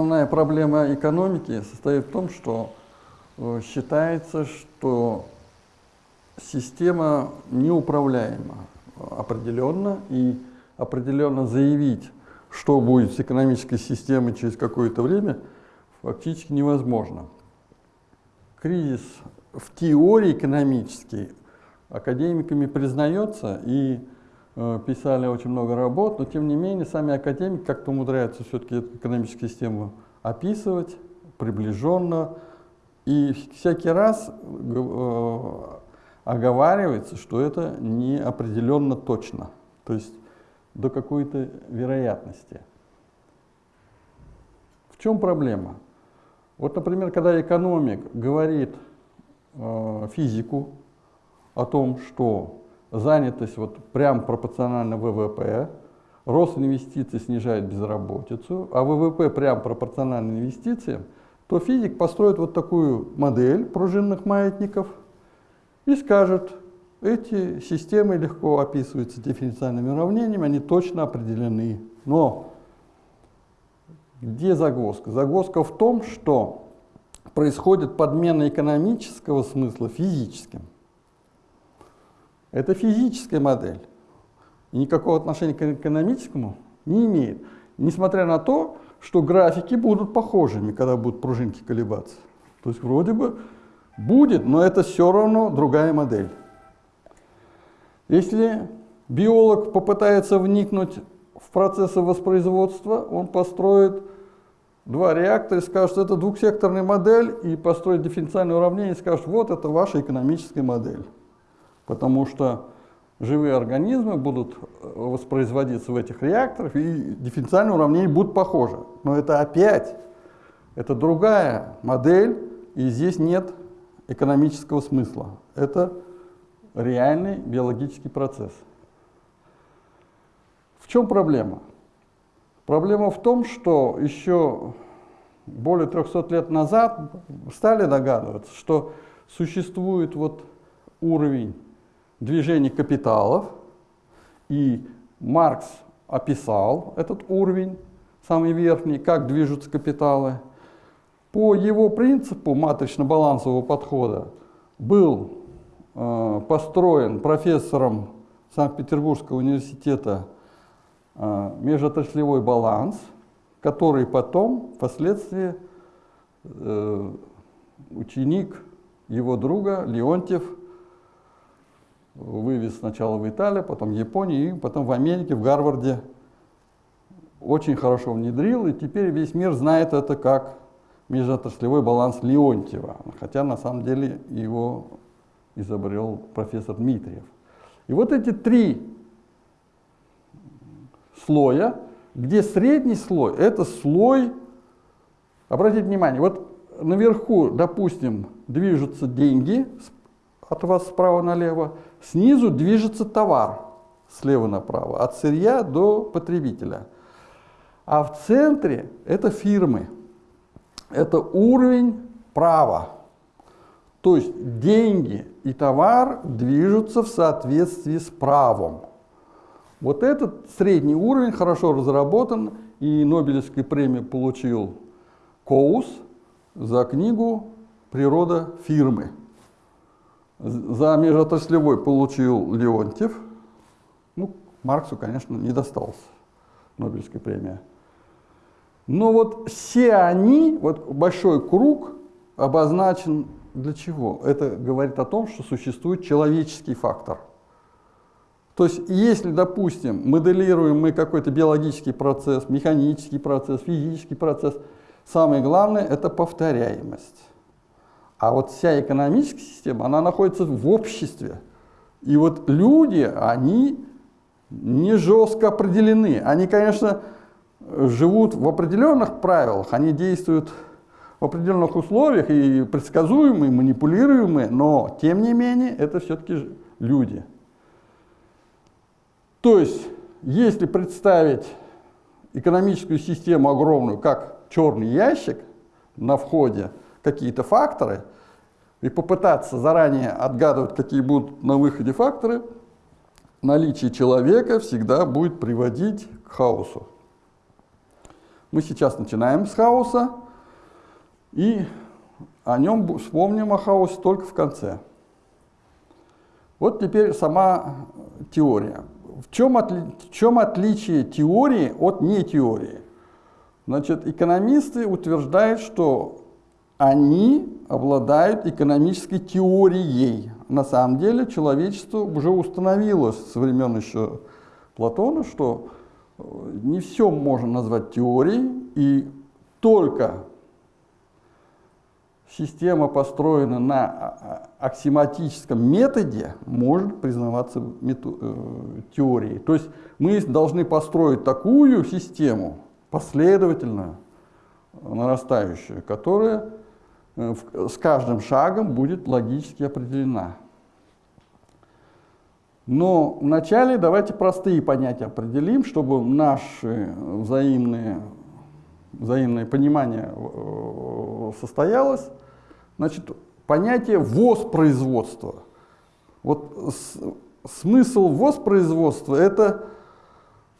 Основная проблема экономики состоит в том, что э, считается, что система неуправляема определенно, и определенно заявить, что будет с экономической системой через какое-то время, фактически невозможно. Кризис в теории экономический академиками признается, и писали очень много работ, но тем не менее сами академики как-то умудряются все-таки эту экономическую систему описывать приближенно, и всякий раз э, оговаривается, что это не определенно точно, то есть до какой-то вероятности. В чем проблема? Вот, например, когда экономик говорит э, физику о том, что занятость вот прям пропорциональна ВВП, рост инвестиций снижает безработицу, а ВВП прям пропорционально инвестициям, то физик построит вот такую модель пружинных маятников и скажет, эти системы легко описываются дифференциальными уравнениями, они точно определены. Но где загвоздка? Загвоздка в том, что происходит подмена экономического смысла физическим. Это физическая модель. Никакого отношения к экономическому не имеет. Несмотря на то, что графики будут похожими, когда будут пружинки колебаться. То есть вроде бы будет, но это все равно другая модель. Если биолог попытается вникнуть в процессы воспроизводства, он построит два реактора и скажет, это двухсекторная модель, и построит дифференциальное уравнение и скажет, вот это ваша экономическая модель. Потому что живые организмы будут э, воспроизводиться в этих реакторах, и дифференциальные уравнения будут похожи. Но это опять, это другая модель, и здесь нет экономического смысла. Это реальный биологический процесс. В чем проблема? Проблема в том, что еще более 300 лет назад стали догадываться, что существует вот уровень движения капиталов, и Маркс описал этот уровень, самый верхний, как движутся капиталы. По его принципу матрично-балансового подхода был э, построен профессором Санкт-Петербургского университета э, межотраслевой баланс, который потом, впоследствии, э, ученик его друга Леонтьев вывез сначала в Италию, потом в Японию, и потом в Америке, в Гарварде очень хорошо внедрил, и теперь весь мир знает это как межотраслевой баланс Леонтьева, хотя на самом деле его изобрел профессор Дмитриев. И вот эти три слоя, где средний слой, это слой, обратите внимание, вот наверху, допустим, движутся деньги от вас справа налево, снизу движется товар слева направо, от сырья до потребителя. А в центре это фирмы, это уровень права. То есть деньги и товар движутся в соответствии с правом. Вот этот средний уровень хорошо разработан, и Нобелевскую премию получил Коус за книгу «Природа фирмы». За межотраслевой получил Леонтьев. Ну, Марксу, конечно, не досталось Нобелевская премия. Но вот все они, вот большой круг обозначен для чего? Это говорит о том, что существует человеческий фактор. То есть, если, допустим, моделируем мы какой-то биологический процесс, механический процесс, физический процесс, самое главное – это повторяемость. А вот вся экономическая система, она находится в обществе. И вот люди, они не жестко определены. Они, конечно, живут в определенных правилах, они действуют в определенных условиях и предсказуемые, манипулируемые, но тем не менее это все-таки люди. То есть, если представить экономическую систему огромную, как черный ящик на входе, какие-то факторы и попытаться заранее отгадывать, какие будут на выходе факторы, наличие человека всегда будет приводить к хаосу. Мы сейчас начинаем с хаоса, и о нем вспомним о хаосе только в конце. Вот теперь сама теория. В чем, отли в чем отличие теории от нетеории? Значит, экономисты утверждают, что они обладают экономической теорией. На самом деле человечество уже установило со времен еще Платона, что э, не все можно назвать теорией, и только система построена на а, а, аксиоматическом методе, может признаваться э, теорией. То есть мы должны построить такую систему, последовательную, нарастающую, которая э, с каждым шагом будет логически определена. Но вначале давайте простые понятия определим, чтобы наше взаимное, взаимное понимание э, состоялось. Значит, понятие воспроизводства. Вот смысл воспроизводства – это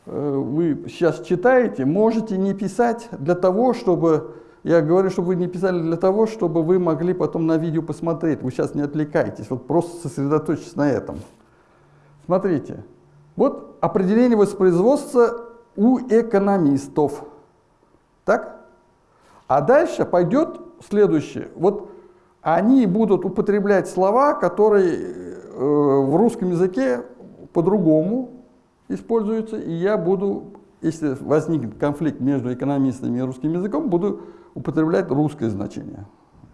э, вы сейчас читаете, можете не писать для того, чтобы, я говорю, чтобы вы не писали для того, чтобы вы могли потом на видео посмотреть. Вы сейчас не отвлекайтесь, вот просто сосредоточьтесь на этом. Смотрите, вот определение воспроизводства у экономистов. Так? А дальше пойдет следующее. Вот они будут употреблять слова, которые э, в русском языке по-другому используются, и я буду, если возникнет конфликт между экономистами и русским языком, буду употреблять русское значение.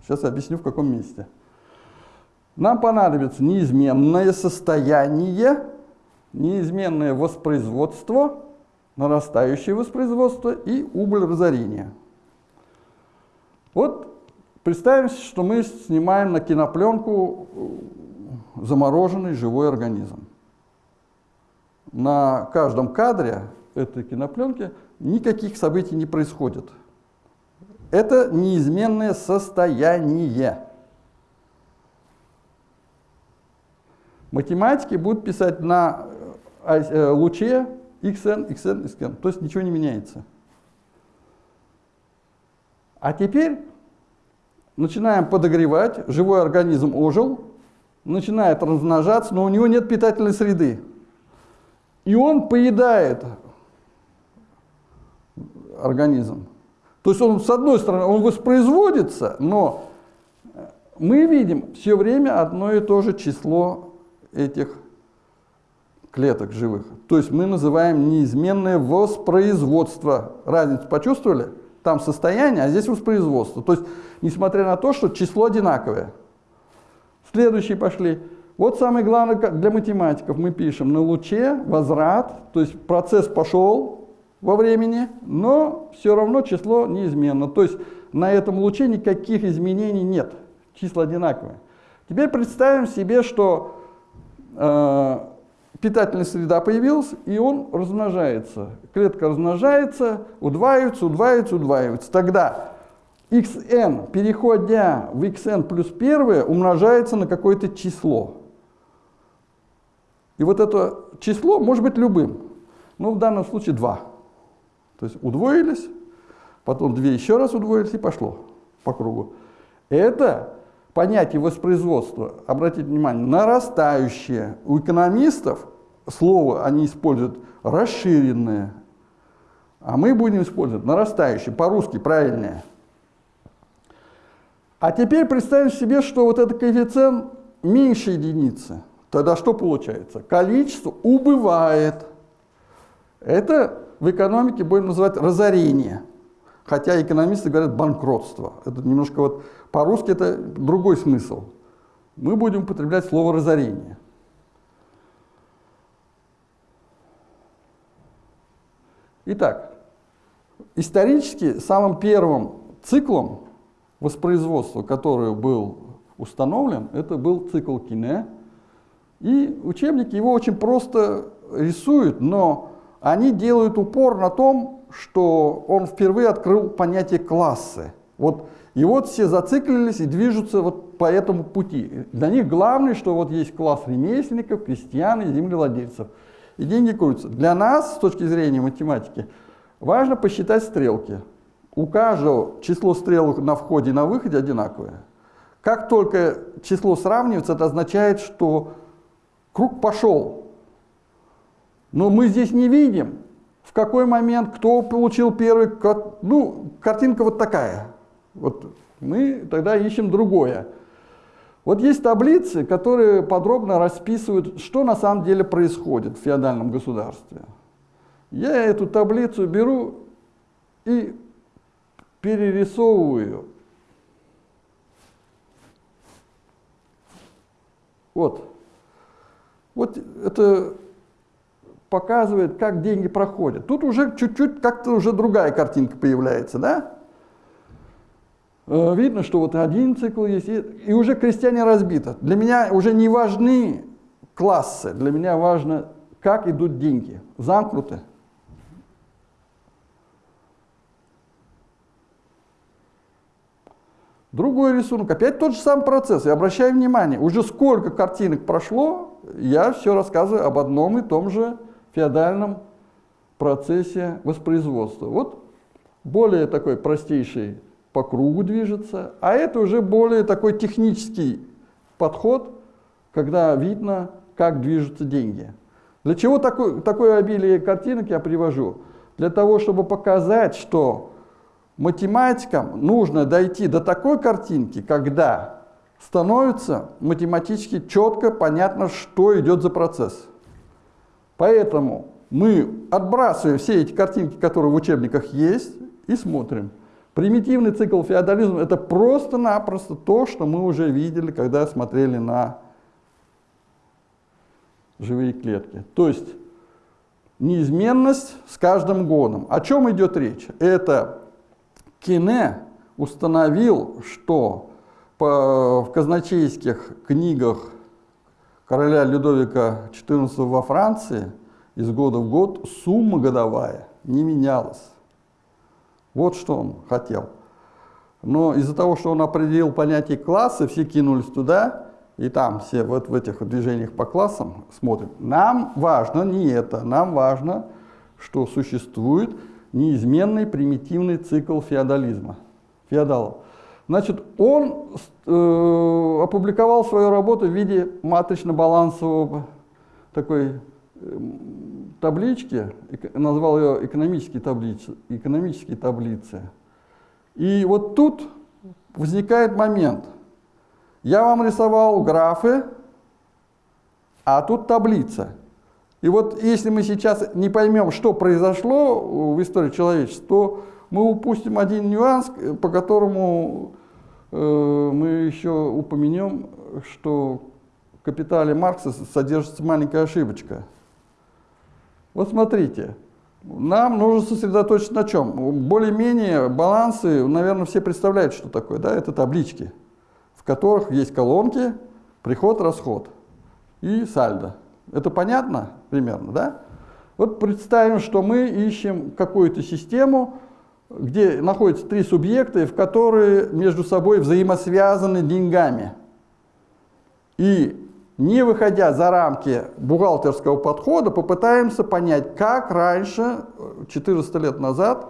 Сейчас объясню, в каком месте. Нам понадобится неизменное состояние, неизменное воспроизводство, нарастающее воспроизводство и убыль разорения. Вот Представим, что мы снимаем на кинопленку э, замороженный живой организм. На каждом кадре этой кинопленки никаких событий не происходит. Это неизменное состояние. Математики будут писать на э, э, луче xn, xn, xn, то есть ничего не меняется. А теперь начинаем подогревать, живой организм ожил, начинает размножаться, но у него нет питательной среды. И он поедает организм. То есть он, с одной стороны, он воспроизводится, но мы видим все время одно и то же число этих клеток живых. То есть мы называем неизменное воспроизводство. Разницу почувствовали? Там состояние, а здесь воспроизводство. То есть, несмотря на то, что число одинаковое. Следующие пошли. Вот самое главное для математиков. Мы пишем на луче возврат, то есть процесс пошел во времени, но все равно число неизменно. То есть на этом луче никаких изменений нет. Числа одинаковые. Теперь представим себе, что э, питательная среда появилась, и он размножается. Клетка размножается, удваивается, удваивается, удваивается. Тогда xn, переходя в xn плюс 1, умножается на какое-то число. И вот это число может быть любым. Ну, в данном случае 2. То есть удвоились, потом 2 еще раз удвоились и пошло по кругу. Это понятие воспроизводства, обратите внимание, нарастающее. У экономистов слово они используют расширенное, а мы будем использовать нарастающее, по-русски правильнее. А теперь представим себе, что вот этот коэффициент меньше единицы. Тогда что получается? Количество убывает. Это в экономике будем называть разорение. Хотя экономисты говорят банкротство. Это немножко вот по-русски это другой смысл. Мы будем употреблять слово разорение. Итак, исторически самым первым циклом воспроизводства, который был установлен, это был цикл Кине. И учебники его очень просто рисуют, но они делают упор на том, что он впервые открыл понятие классы. Вот, и вот все зациклились и движутся вот по этому пути. Для них главное, что вот есть класс ремесленников, крестьян и землевладельцев. И деньги крутятся. Для нас, с точки зрения математики, важно посчитать стрелки. у каждого число стрелок на входе и на выходе одинаковое. Как только число сравнивается, это означает, что круг пошел. Но мы здесь не видим, в какой момент, кто получил первый, ну, картинка вот такая. Вот мы тогда ищем другое. Вот есть таблицы, которые подробно расписывают, что на самом деле происходит в феодальном государстве. Я эту таблицу беру и перерисовываю. Вот. Вот это показывает, как деньги проходят. Тут уже чуть-чуть как-то уже другая картинка появляется, да? Э, видно, что вот один цикл есть, и, уже крестьяне разбито. Для меня уже не важны классы, для меня важно, как идут деньги. Замкнуты. Другой рисунок, опять тот же самый процесс. И обращаю внимание, уже сколько картинок прошло, я все рассказываю об одном и том же феодальном процессе воспроизводства. Вот более такой простейший по кругу движется, а это уже более такой технический подход, когда видно, как движутся деньги. Для чего такое, такое обилие картинок я привожу? Для того, чтобы показать, что математикам нужно дойти до такой картинки, когда становится математически четко понятно, что идет за процесс. Поэтому мы отбрасываем все эти картинки, которые в учебниках есть, и смотрим. Примитивный цикл феодализма – это просто-напросто то, что мы уже видели, когда смотрели на живые клетки. То есть неизменность с каждым годом. О чем идет речь? Это Кине установил, что в казначейских книгах короля Людовика XIV во Франции из года в год сумма годовая не менялась. Вот что он хотел. Но из-за того, что он определил понятие класса, все кинулись туда, и там все вот в этих движениях по классам смотрят. Нам важно не это, нам важно, что существует неизменный примитивный цикл феодализма, феодалов. Значит, он э, опубликовал свою работу в виде матрично-балансового такой э, таблички, назвал ее экономические таблицы, экономические таблицы. И вот тут возникает момент. Я вам рисовал графы, а тут таблица. И вот если мы сейчас не поймем, что произошло в истории человечества, то мы упустим один нюанс, по которому э, мы еще упомянем, что в капитале Маркса содержится маленькая ошибочка. Вот смотрите, нам нужно сосредоточиться на чем? Более-менее балансы, наверное, все представляют, что такое. Да? Это таблички, в которых есть колонки, приход, расход и сальдо. Это понятно примерно, да? Вот представим, что мы ищем какую-то систему, где находятся три субъекта, в которые между собой взаимосвязаны деньгами. И не выходя за рамки бухгалтерского подхода, попытаемся понять, как раньше, 400 лет назад,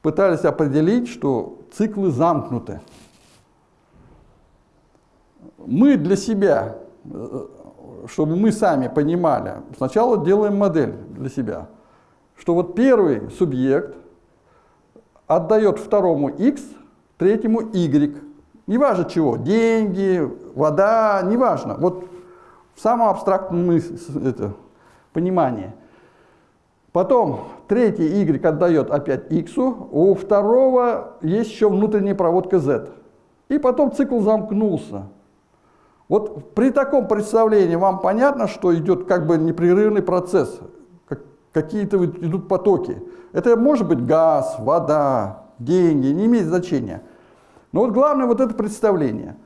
пытались определить, что циклы замкнуты. Мы для себя чтобы мы сами понимали, сначала делаем модель для себя, что вот первый субъект отдает второму x, третьему y. Неважно чего, деньги, вода, неважно. Вот в самом абстрактном это, понимании. Потом третий y отдает опять x, у второго есть еще внутренняя проводка z. И потом цикл замкнулся. Вот при таком представлении вам понятно, что идет как бы непрерывный процесс, какие-то идут потоки. Это может быть газ, вода, деньги, не имеет значения. Но вот главное вот это представление.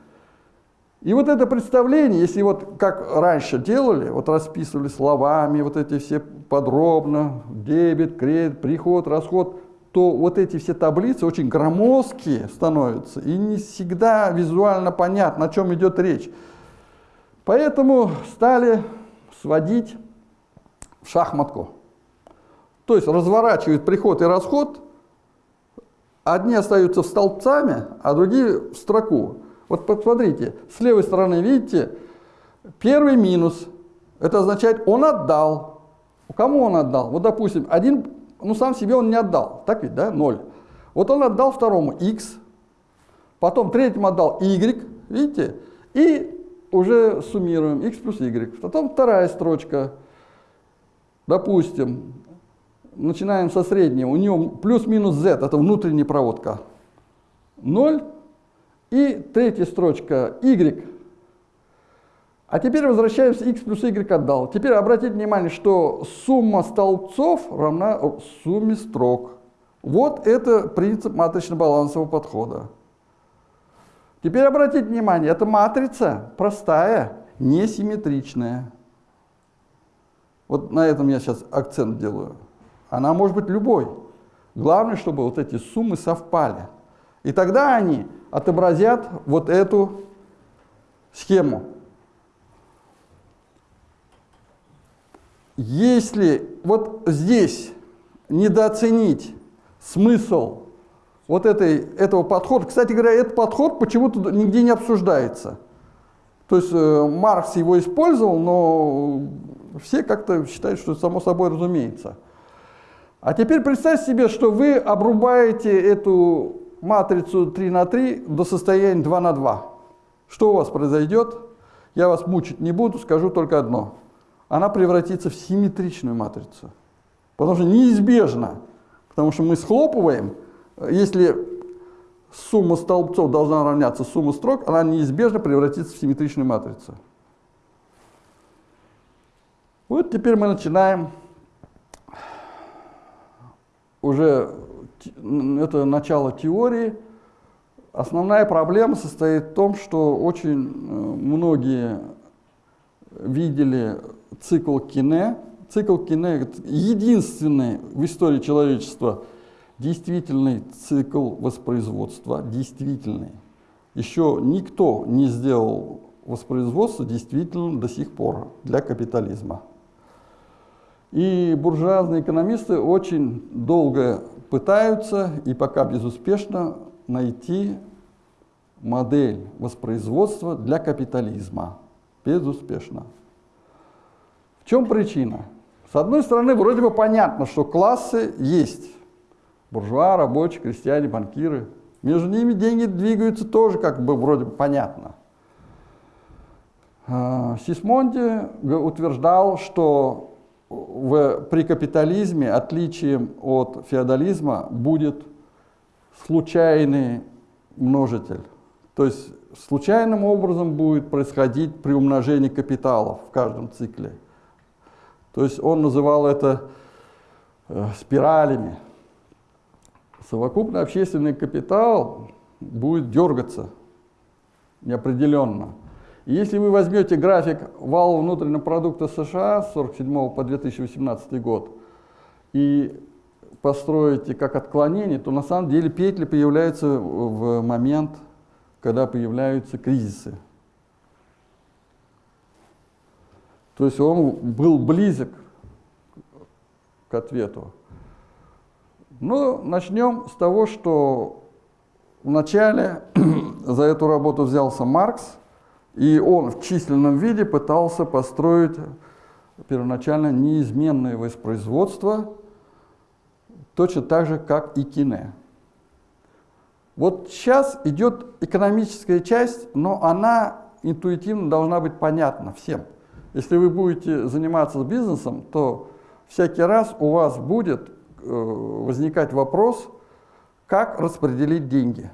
И вот это представление, если вот как раньше делали, вот расписывали словами, вот эти все подробно, дебет, кредит, приход, расход, то вот эти все таблицы очень громоздкие становятся, и не всегда визуально понятно, о чем идет речь. Поэтому стали сводить в шахматку. То есть разворачивают приход и расход одни остаются в столбцами, а другие в строку. Вот посмотрите, с левой стороны, видите, первый минус. Это означает, он отдал. Кому он отдал? Вот, допустим, один, ну, сам себе он не отдал. Так ведь, да? Ноль. Вот он отдал второму x, потом третьему отдал y, видите? И уже суммируем x плюс y. Потом вторая строчка. Допустим, начинаем со среднего. У него плюс-минус z, это внутренняя проводка. 0. И третья строчка y. А теперь возвращаемся, x плюс y отдал. Теперь обратите внимание, что сумма столбцов равна сумме строк. Вот это принцип матрично-балансового подхода. Теперь обратите внимание, эта матрица простая, несимметричная. Вот на этом я сейчас акцент делаю. Она может быть любой. Главное, чтобы вот эти суммы совпали. И тогда они отобразят вот эту схему. Если вот здесь недооценить смысл вот этой, этого подхода, кстати говоря, этот подход почему-то нигде не обсуждается. То есть э, Маркс его использовал, но все как-то считают, что само собой разумеется. А теперь представьте себе, что вы обрубаете эту матрицу 3 на 3 до состояния 2 на 2. Что у вас произойдет? Я вас мучить не буду, скажу только одно. Она превратится в симметричную матрицу. Потому что неизбежно, потому что мы схлопываем, если сумма столбцов должна равняться сумме строк, она неизбежно превратится в симметричную матрицу. Вот теперь мы начинаем уже это начало теории. Основная проблема состоит в том, что очень э, многие видели цикл Кине. Цикл Кине – единственный в истории человечества действительный цикл воспроизводства, действительный. Еще никто не сделал воспроизводство действительным до сих пор для капитализма. И буржуазные экономисты очень долго пытаются и пока безуспешно найти модель воспроизводства для капитализма. Безуспешно. В чем причина? С одной стороны, вроде бы понятно, что классы есть. Буржуа, рабочие, крестьяне, банкиры. Между ними деньги двигаются тоже как бы вроде бы понятно. А, Сисмонди утверждал, что в, при капитализме отличием от феодализма будет случайный множитель. То есть случайным образом будет происходить при умножении капиталов в каждом цикле. То есть он называл это э, спиралями. Совокупный общественный капитал будет дергаться неопределенно. Если вы возьмете график вала внутреннего продукта США с 1947 по 2018 год и построите как отклонение, то на самом деле петли появляются в момент, когда появляются кризисы. То есть он был близок к ответу. Но начнем с того, что вначале за эту работу взялся Маркс, и он в численном виде пытался построить первоначально неизменное воспроизводство, точно так же, как и кине. Вот сейчас идет экономическая часть, но она интуитивно должна быть понятна всем. Если вы будете заниматься бизнесом, то всякий раз у вас будет э, возникать вопрос, как распределить деньги.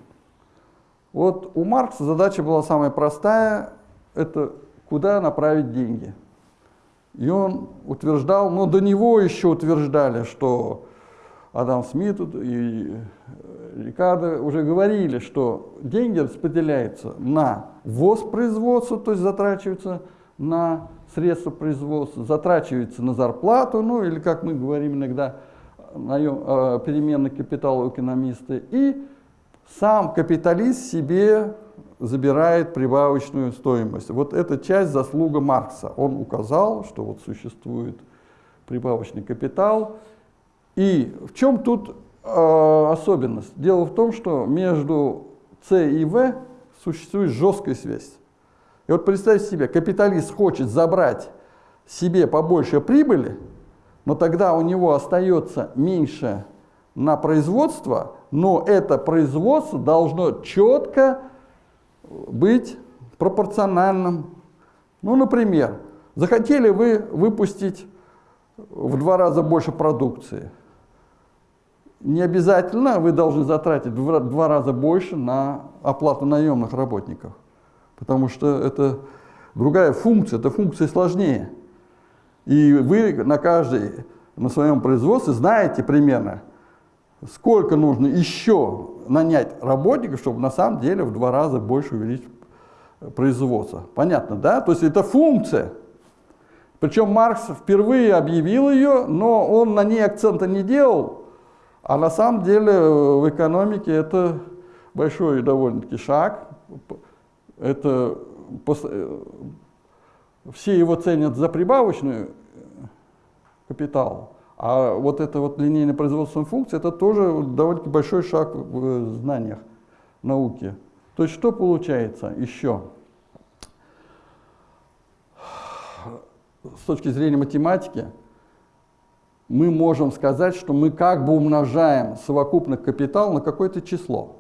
Вот у Маркса задача была самая простая, это куда направить деньги. И он утверждал, но до него еще утверждали, что Адам Смит и Рикардо уже говорили, что деньги распределяются на воспроизводство, то есть затрачиваются на средства производства, затрачиваются на зарплату, ну или, как мы говорим иногда, наем, э, переменный капитал у экономисты, и сам капиталист себе забирает прибавочную стоимость. Вот эта часть заслуга Маркса. Он указал, что вот существует прибавочный капитал. И в чем тут э, особенность? Дело в том, что между С и В существует жесткая связь. И вот представьте себе, капиталист хочет забрать себе побольше прибыли, но тогда у него остается меньше на производство, но это производство должно четко быть пропорциональным. Ну, например, захотели вы выпустить в два раза больше продукции. Не обязательно вы должны затратить в два раза больше на оплату наемных работников, потому что это другая функция, эта функция сложнее. И вы на каждой, на своем производстве знаете примерно, сколько нужно еще нанять работников, чтобы на самом деле в два раза больше увеличить производство. Понятно, да? То есть это функция. Причем Маркс впервые объявил ее, но он на ней акцента не делал, а на самом деле в экономике это большой довольно-таки шаг. Это все его ценят за прибавочную капитал, а вот эта вот линейная производственная функция, это тоже довольно-таки большой шаг в знаниях науки. То есть что получается еще? С точки зрения математики, мы можем сказать, что мы как бы умножаем совокупный капитал на какое-то число,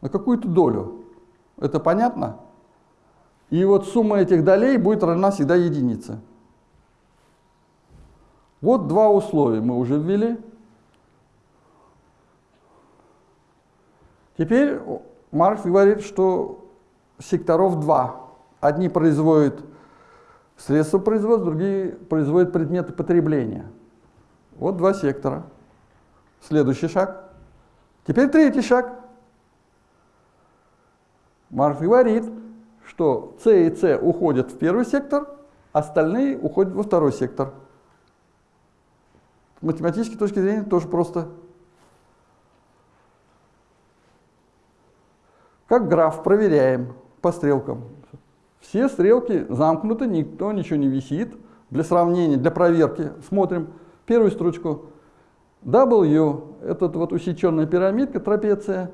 на какую-то долю. Это понятно? И вот сумма этих долей будет равна всегда единице. Вот два условия мы уже ввели. Теперь Маркс говорит, что секторов два. Одни производят средства производства, другие производят предметы потребления. Вот два сектора. Следующий шаг. Теперь третий шаг. Маркс говорит, что С и С уходят в первый сектор, остальные уходят во второй сектор. С математической точки зрения тоже просто. Как граф проверяем по стрелкам. Все стрелки замкнуты, никто ничего не висит. Для сравнения, для проверки смотрим первую строчку. W, это вот усеченная пирамидка, трапеция,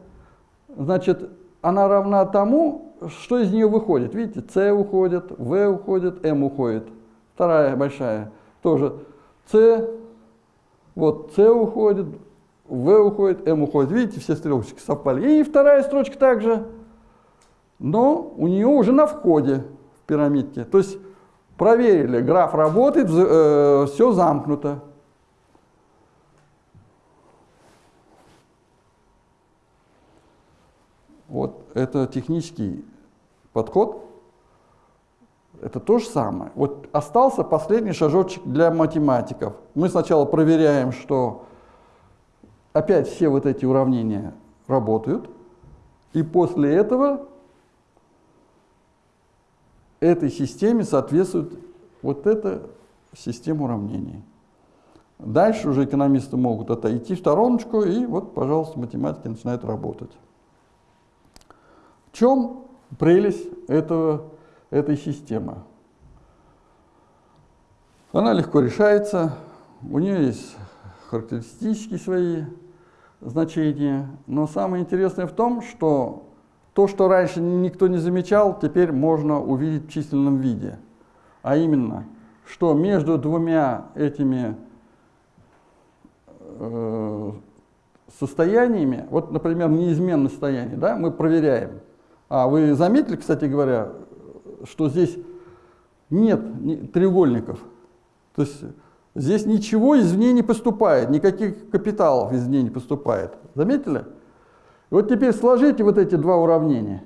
значит, она равна тому, что из нее выходит. Видите, С уходит, В уходит, М уходит. Вторая большая тоже. С, вот С уходит, В уходит, М уходит. Видите, все стрелочки совпали. И вторая строчка также, но у нее уже на входе в пирамидке. То есть проверили, граф работает, э, все замкнуто. Вот это технический подход. Это то же самое. Вот остался последний шажочек для математиков. Мы сначала проверяем, что опять все вот эти уравнения работают. И после этого этой системе соответствует вот эта система уравнений. Дальше уже экономисты могут отойти в стороночку, и вот, пожалуйста, математики начинают работать. В чем прелесть этого, этой системы? Она легко решается, у нее есть характеристические свои значения, но самое интересное в том, что то, что раньше никто не замечал, теперь можно увидеть в численном виде. А именно, что между двумя этими э, состояниями, вот, например, неизменное состояние, да, мы проверяем – а вы заметили, кстати говоря, что здесь нет треугольников? То есть здесь ничего извне не поступает, никаких капиталов извне не поступает. Заметили? Вот теперь сложите вот эти два уравнения.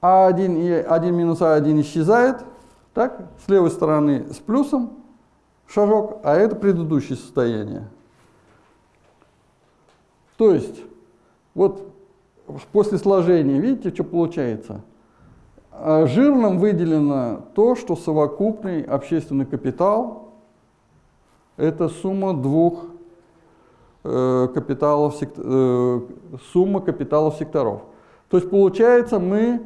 А1 и 1 минус А1 исчезает. Так, с левой стороны с плюсом шажок, а это предыдущее состояние. То есть, вот после сложения, видите, что получается? А жирным выделено то, что совокупный общественный капитал – это сумма двух э, капиталов, э, сумма капиталов секторов. То есть получается мы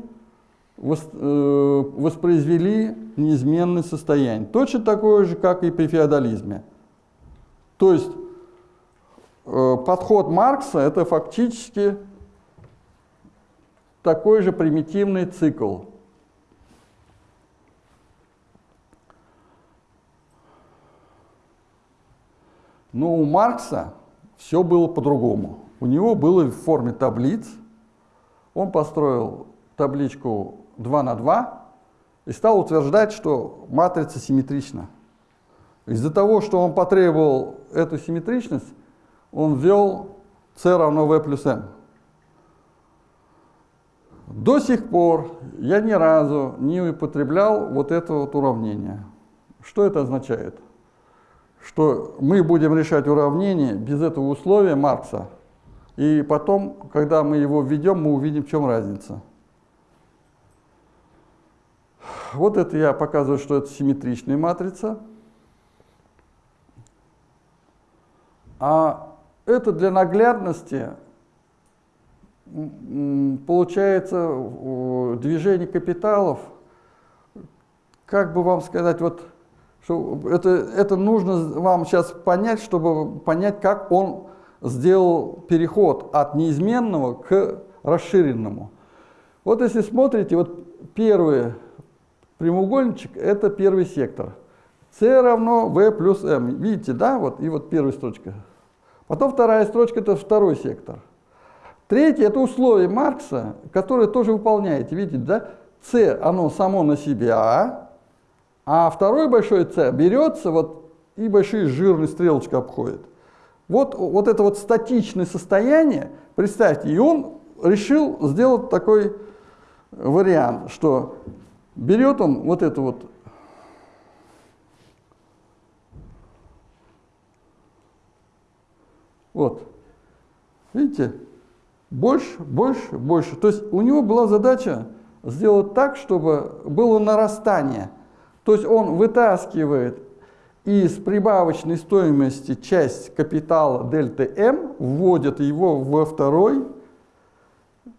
э, воспроизвели неизменное состояние. Точно такое же, как и при феодализме. То есть подход Маркса – это фактически такой же примитивный цикл. Но у Маркса все было по-другому. У него было в форме таблиц. Он построил табличку 2 на 2 и стал утверждать, что матрица симметрична. Из-за того, что он потребовал эту симметричность, он ввел c равно v плюс m. До сих пор я ни разу не употреблял вот это вот уравнение. Что это означает? Что мы будем решать уравнение без этого условия Маркса, и потом, когда мы его введем, мы увидим, в чем разница. Вот это я показываю, что это симметричная матрица. А это для наглядности получается движение капиталов, как бы вам сказать, вот что это, это нужно вам сейчас понять, чтобы понять, как он сделал переход от неизменного к расширенному. Вот если смотрите, вот первый прямоугольничек – это первый сектор. c равно v плюс m. Видите, да? Вот, и вот первая строчка. Потом вторая строчка – это второй сектор. Третье – это условие Маркса, которое тоже выполняете. Видите, да? c, оно само на себя, а второй большой c берется вот и большие жирные стрелочка обходит. Вот, вот это вот статичное состояние, представьте, и он решил сделать такой вариант, что берет он вот это вот Вот. Видите? Больше, больше, больше. То есть у него была задача сделать так, чтобы было нарастание. То есть он вытаскивает из прибавочной стоимости часть капитала дельта М, вводит его во второй,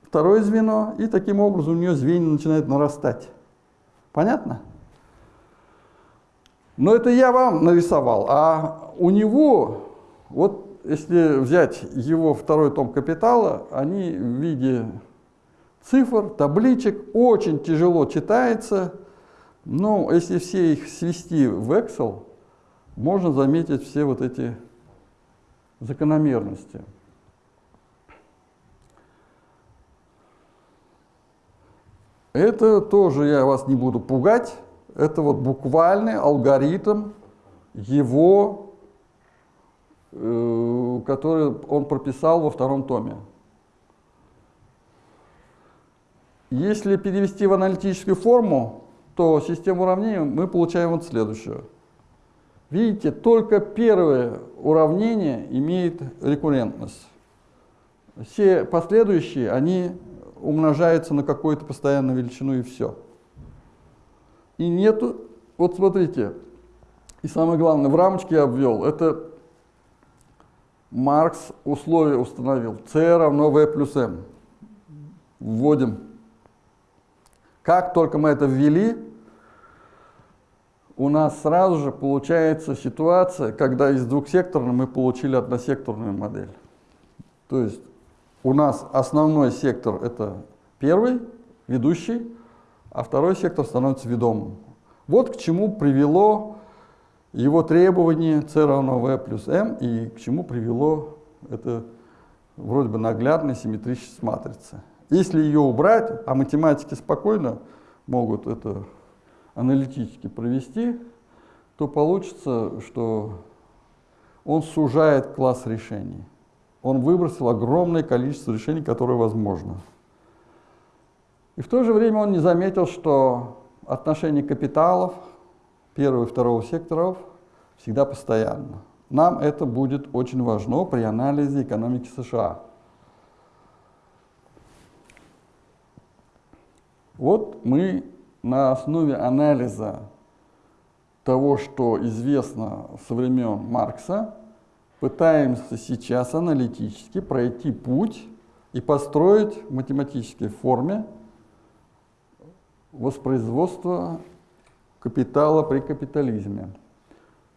второе звено, и таким образом у нее звенья начинают нарастать. Понятно? Но это я вам нарисовал, а у него, вот если взять его второй том капитала, они в виде цифр, табличек, очень тяжело читается, но если все их свести в Excel, можно заметить все вот эти закономерности. Это тоже я вас не буду пугать, это вот буквальный алгоритм его Э, который он прописал во втором томе. Если перевести в аналитическую форму, то систему уравнений мы получаем вот следующее. Видите, только первое уравнение имеет рекуррентность. Все последующие, они умножаются на какую-то постоянную величину и все. И нету, вот смотрите, и самое главное, в рамочке я обвел, это Маркс условие установил. c равно v плюс m. Вводим. Как только мы это ввели, у нас сразу же получается ситуация, когда из двухсекторной мы получили односекторную модель. То есть у нас основной сектор это первый, ведущий, а второй сектор становится ведомым. Вот к чему привело его требование c равно v плюс m и к чему привело это вроде бы наглядная симметричность матрицы. Если ее убрать, а математики спокойно могут это аналитически провести, то получится, что он сужает класс решений. Он выбросил огромное количество решений, которые возможно. И в то же время он не заметил, что отношение капиталов – первого и второго секторов всегда постоянно. Нам это будет очень важно при анализе экономики США. Вот мы на основе анализа того, что известно со времен Маркса, пытаемся сейчас аналитически пройти путь и построить в математической форме воспроизводство капитала при капитализме.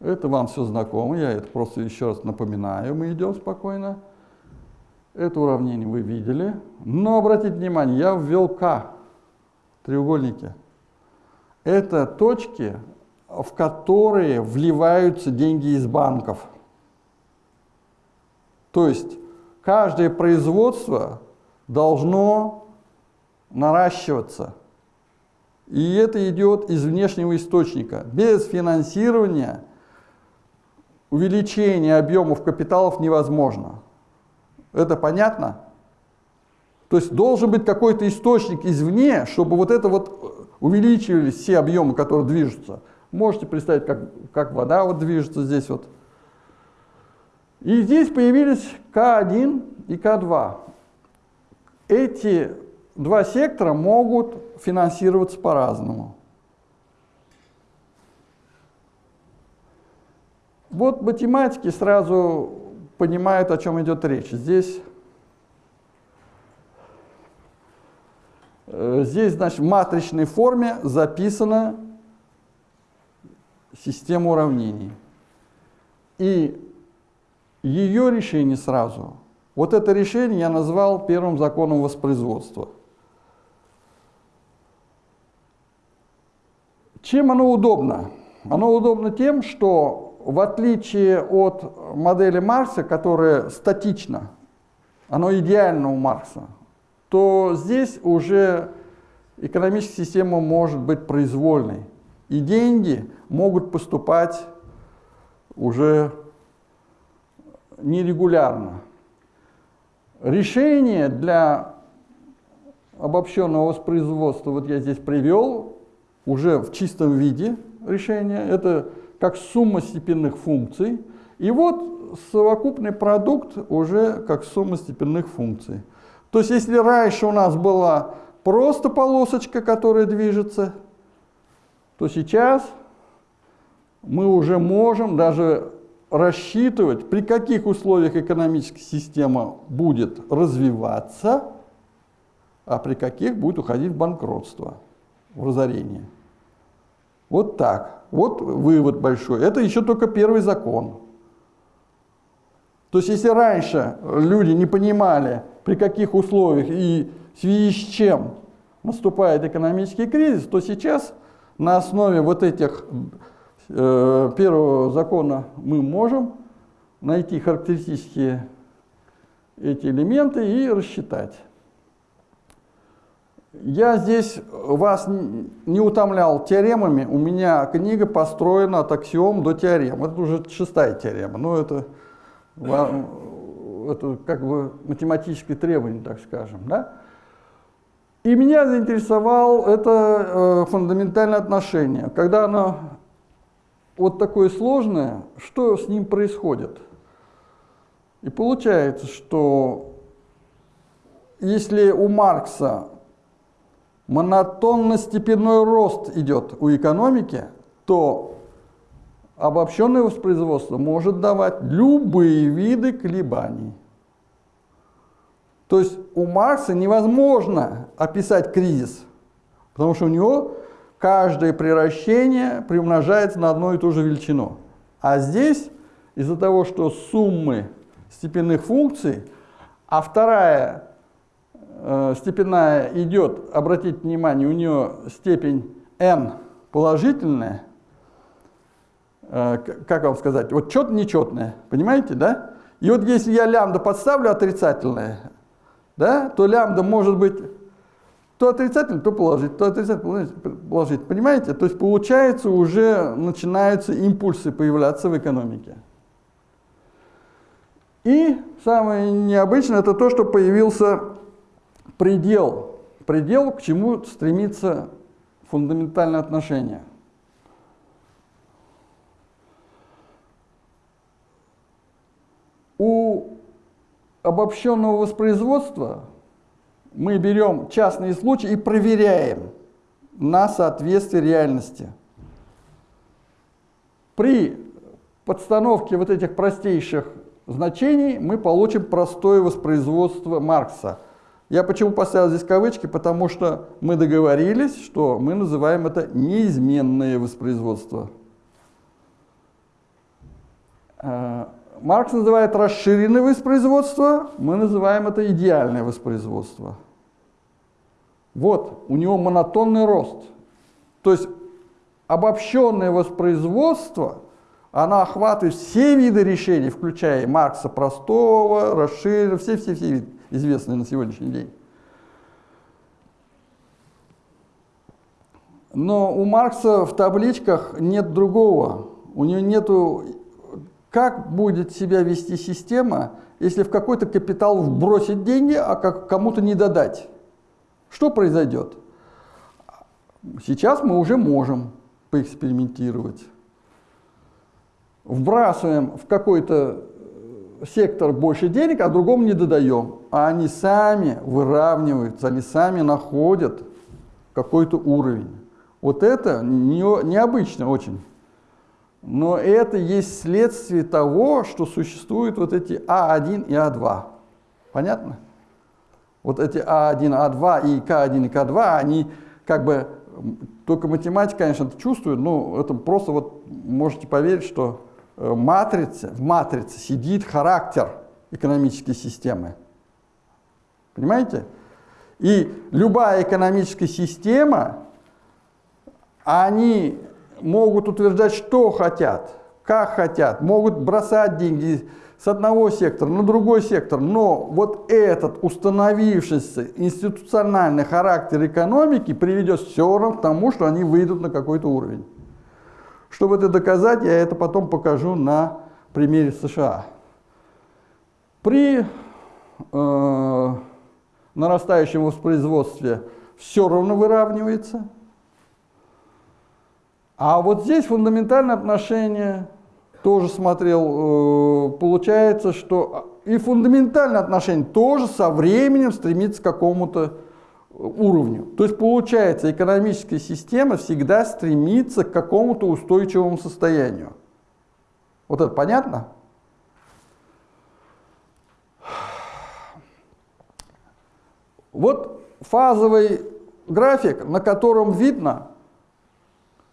Это вам все знакомо, я это просто еще раз напоминаю, мы идем спокойно. Это уравнение вы видели. Но обратите внимание, я ввел К, треугольники. Это точки, в которые вливаются деньги из банков. То есть каждое производство должно наращиваться. И это идет из внешнего источника. Без финансирования увеличение объемов капиталов невозможно. Это понятно? То есть должен быть какой-то источник извне, чтобы вот это вот увеличивались все объемы, которые движутся. Можете представить, как, как вода вот движется здесь вот. И здесь появились К1 и К2. Эти два сектора могут финансироваться по-разному. Вот математики сразу понимают, о чем идет речь. Здесь, здесь значит, в матричной форме записана система уравнений. И ее решение сразу. Вот это решение я назвал первым законом воспроизводства. Чем оно удобно? Оно удобно тем, что в отличие от модели Маркса, которая статична, оно идеально у Маркса, то здесь уже экономическая система может быть произвольной. И деньги могут поступать уже нерегулярно. Решение для обобщенного воспроизводства, вот я здесь привел, уже в чистом виде решения. Это как сумма степенных функций. И вот совокупный продукт уже как сумма степенных функций. То есть если раньше у нас была просто полосочка, которая движется, то сейчас мы уже можем даже рассчитывать, при каких условиях экономическая система будет развиваться, а при каких будет уходить в банкротство, в разорение. Вот так. Вот вывод большой. Это еще только первый закон. То есть если раньше люди не понимали, при каких условиях и в связи с чем наступает экономический кризис, то сейчас на основе вот этих э, первого закона мы можем найти характеристические эти элементы и рассчитать. Я здесь вас не утомлял теоремами, у меня книга построена от аксиом до теорем. Это уже шестая теорема, но это, это как бы математическое требование, так скажем. Да? И меня заинтересовал это э, фундаментальное отношение. Когда оно вот такое сложное, что с ним происходит? И получается, что если у Маркса монотонно-степенной рост идет у экономики, то обобщенное воспроизводство может давать любые виды колебаний. То есть у Маркса невозможно описать кризис, потому что у него каждое превращение приумножается на одну и ту же величину. А здесь из-за того, что суммы степенных функций, а вторая э, степенная идет, обратите внимание, у нее степень n положительная, как вам сказать, вот четно нечетная, понимаете, да? И вот если я лямбда подставлю отрицательное, да, то лямбда может быть то отрицательно, то положительно, то отрицательно, то положительно. Понимаете? То есть получается уже начинаются импульсы появляться в экономике. И самое необычное это то, что появился предел, предел, к чему стремится фундаментальное отношение. У обобщенного воспроизводства мы берем частные случаи и проверяем на соответствие реальности. При подстановке вот этих простейших значений мы получим простое воспроизводство Маркса. Я почему поставил здесь кавычки? Потому что мы договорились, что мы называем это неизменное воспроизводство. Маркс называет расширенное воспроизводство, мы называем это идеальное воспроизводство. Вот, у него монотонный рост. То есть обобщенное воспроизводство, оно охватывает все виды решений, включая Маркса простого, расширенного, все-все-все известные на сегодняшний день. Но у Маркса в табличках нет другого. У него нету, как будет себя вести система, если в какой-то капитал вбросить деньги, а как кому-то не додать. Что произойдет? Сейчас мы уже можем поэкспериментировать. Вбрасываем в какой-то сектор больше денег, а другому не додаем. А они сами выравниваются, они сами находят какой-то уровень. Вот это не, необычно очень. Но это есть следствие того, что существуют вот эти А1 и А2. Понятно? Вот эти А1, А2 и К1 и К2, они как бы, только математика, конечно, это чувствует, но это просто вот можете поверить, что э, матрица, в матрице сидит характер экономической системы. Понимаете? И любая экономическая система, они могут утверждать, что хотят, как хотят, могут бросать деньги с одного сектора на другой сектор, но вот этот установившийся институциональный характер экономики приведет все равно к тому, что они выйдут на какой-то уровень. Чтобы это доказать, я это потом покажу на примере США. При э, нарастающем воспроизводстве все равно выравнивается. А вот здесь фундаментальное отношение тоже смотрел, э, получается, что и фундаментальное отношение тоже со временем стремится к какому-то уровню. То есть получается, экономическая система всегда стремится к какому-то устойчивому состоянию. Вот это понятно? Вот фазовый график, на котором видно,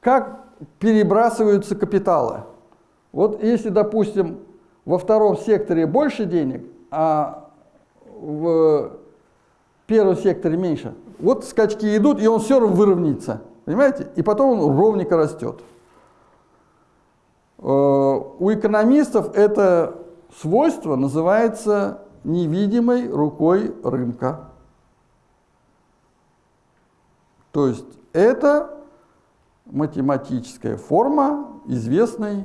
как перебрасываются капиталы. Вот если, допустим, во втором секторе больше денег, а в первом секторе меньше, вот скачки идут, и он все равно выровняется. Понимаете? И потом он ровненько растет. Э, у экономистов это свойство называется невидимой рукой рынка. То есть это математическая форма известной,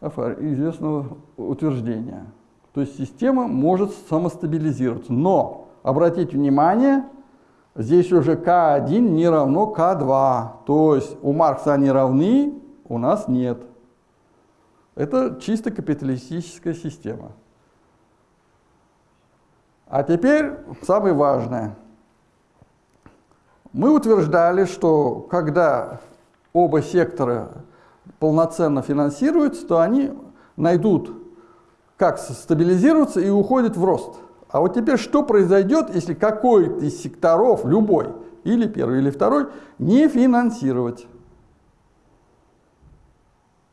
известного утверждения. То есть система может самостабилизироваться. Но, обратите внимание, здесь уже К1 не равно К2. То есть у Маркса они равны, у нас нет. Это чисто капиталистическая система. А теперь самое важное. Мы утверждали, что когда оба сектора полноценно финансируются, то они найдут, как стабилизироваться и уходят в рост. А вот теперь что произойдет, если какой-то из секторов, любой, или первый, или второй, не финансировать?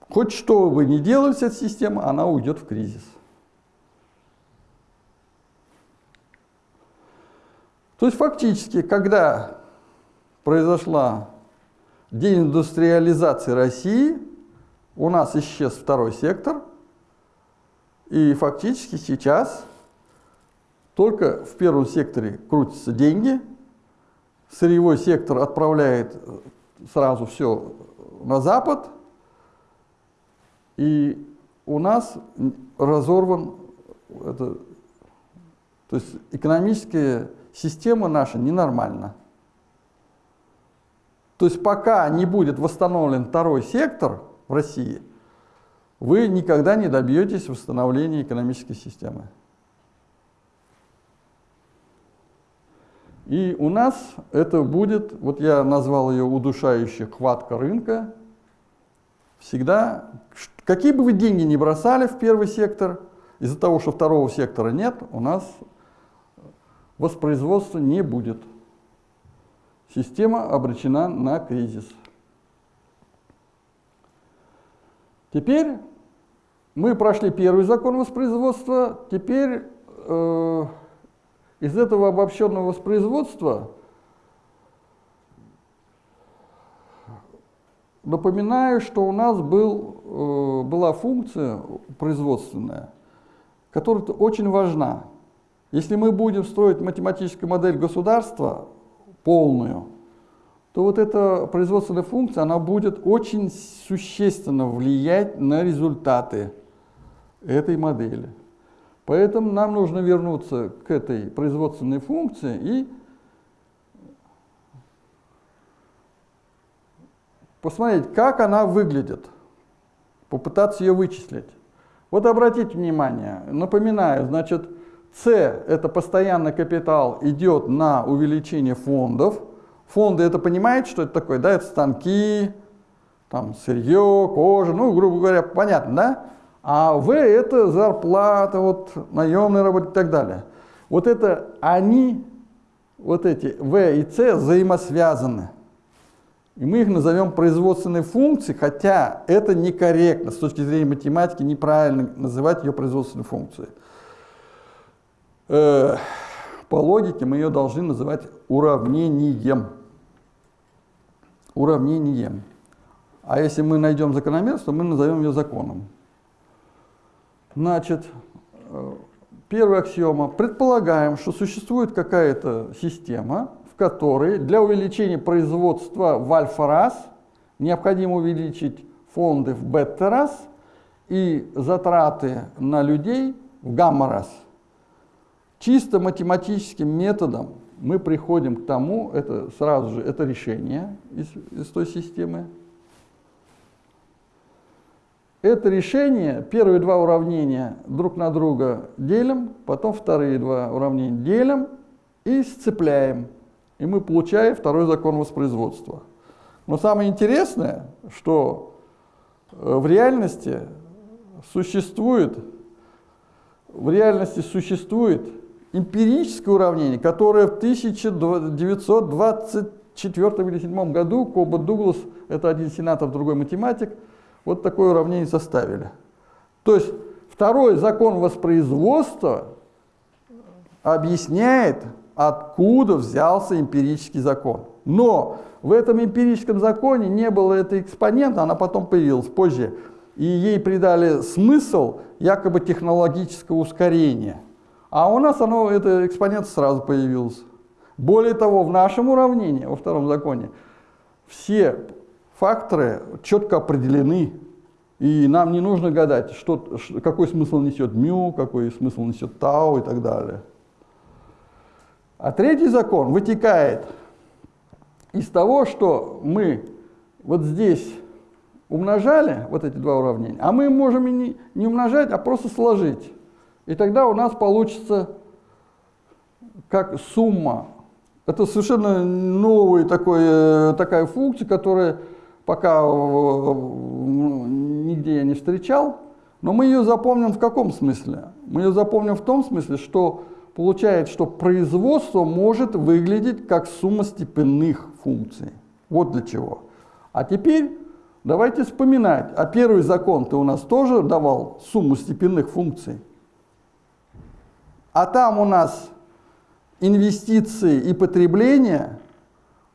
Хоть что бы ни делали с этой системой, она уйдет в кризис. То есть фактически, когда произошла деиндустриализация России, у нас исчез второй сектор, и фактически сейчас только в первом секторе крутятся деньги, сырьевой сектор отправляет сразу все на Запад, и у нас разорван, это, то есть экономическая система наша ненормальна. То есть пока не будет восстановлен второй сектор в России, вы никогда не добьетесь восстановления экономической системы. И у нас это будет, вот я назвал ее удушающая хватка рынка, всегда, какие бы вы деньги ни бросали в первый сектор, из-за того, что второго сектора нет, у нас воспроизводства не будет система обречена на кризис. Теперь мы прошли первый закон воспроизводства, теперь э, из этого обобщенного воспроизводства напоминаю, что у нас был, э, была функция производственная, которая очень важна. Если мы будем строить математическую модель государства полную, то вот эта производственная функция, она будет очень существенно влиять на результаты этой модели. Поэтому нам нужно вернуться к этой производственной функции и посмотреть, как она выглядит, попытаться ее вычислить. Вот обратите внимание, напоминаю, значит, С – это постоянный капитал, идет на увеличение фондов. Фонды это понимаете, что это такое? Да, это станки, там сырье, кожа, ну, грубо говоря, понятно, да? А В – это зарплата, вот, наемные работы и так далее. Вот это они, вот эти В и С взаимосвязаны. И мы их назовем производственной функцией, хотя это некорректно, с точки зрения математики неправильно называть ее производственной функцией. Э, по логике мы ее должны называть уравнением. Уравнением. А если мы найдем закономерность, то мы назовем ее законом. Значит, э, первая аксиома. Предполагаем, что существует какая-то система, которой для увеличения производства в альфа-раз необходимо увеличить фонды в бета-раз и затраты на людей в гамма-раз. Чисто математическим методом мы приходим к тому, это сразу же это решение из, из той системы. Это решение, первые два уравнения друг на друга делим, потом вторые два уравнения делим и сцепляем и мы получаем второй закон воспроизводства. Но самое интересное, что э, в реальности существует, в реальности существует эмпирическое уравнение, которое в 1924 или 1927 году Коба Дуглас, это один сенатор, другой математик, вот такое уравнение составили. То есть второй закон воспроизводства объясняет откуда взялся эмпирический закон. Но в этом эмпирическом законе не было этой экспонента, она потом появилась позже, и ей придали смысл якобы технологического ускорения. А у нас оно, это экспонент сразу появился. Более того, в нашем уравнении, во втором законе, все факторы четко определены, и нам не нужно гадать, что, какой смысл несет мю, какой смысл несет тау и так далее. А третий закон вытекает из того, что мы вот здесь умножали вот эти два уравнения, а мы можем и не, не умножать, а просто сложить. И тогда у нас получится как сумма. Это совершенно новая такой, э, такая функция, которая пока нигде я не встречал, но мы ее запомним в каком смысле? Мы ее запомним в том смысле, что получает, что производство может выглядеть как сумма степенных функций. Вот для чего. А теперь давайте вспоминать. А первый закон-то у нас тоже давал сумму степенных функций. А там у нас инвестиции и потребление.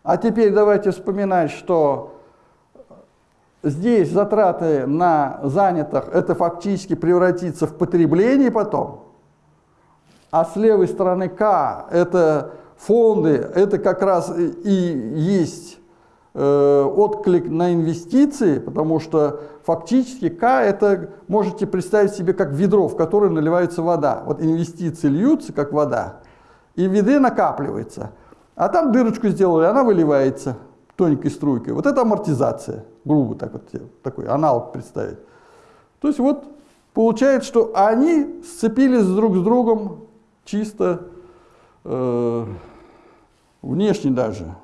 А теперь давайте вспоминать, что здесь затраты на занятых, это фактически превратится в потребление потом а с левой стороны К это фонды, это как раз и есть э, отклик на инвестиции, потому что фактически К это можете представить себе как ведро, в которое наливается вода. Вот инвестиции льются как вода, и в ведре накапливается. А там дырочку сделали, она выливается тоненькой струйкой. Вот это амортизация, грубо так вот, такой аналог представить. То есть вот получается, что они сцепились друг с другом чисто э, внешне даже.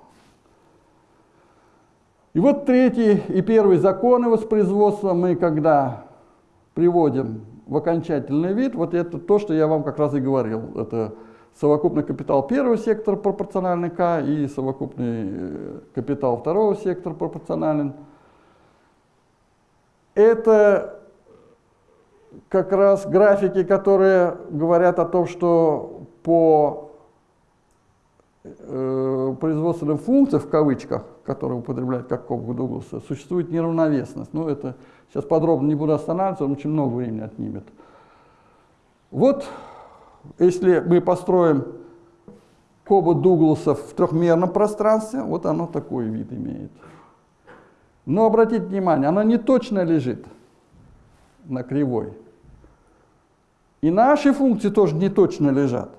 И вот третий и первый законы воспроизводства мы когда приводим в окончательный вид, вот это то, что я вам как раз и говорил. Это совокупный капитал первого сектора пропорциональный К и совокупный э, капитал второго сектора пропорционален. Это как раз графики, которые говорят о том, что по э, производственным функциям, в кавычках, которые употребляют как Кобга Дугласа, существует неравновесность. Ну, это сейчас подробно не буду останавливаться, он очень много времени отнимет. Вот, если мы построим Коба Дугласа в трехмерном пространстве, вот оно такой вид имеет. Но обратите внимание, оно не точно лежит на кривой. И наши функции тоже не точно лежат.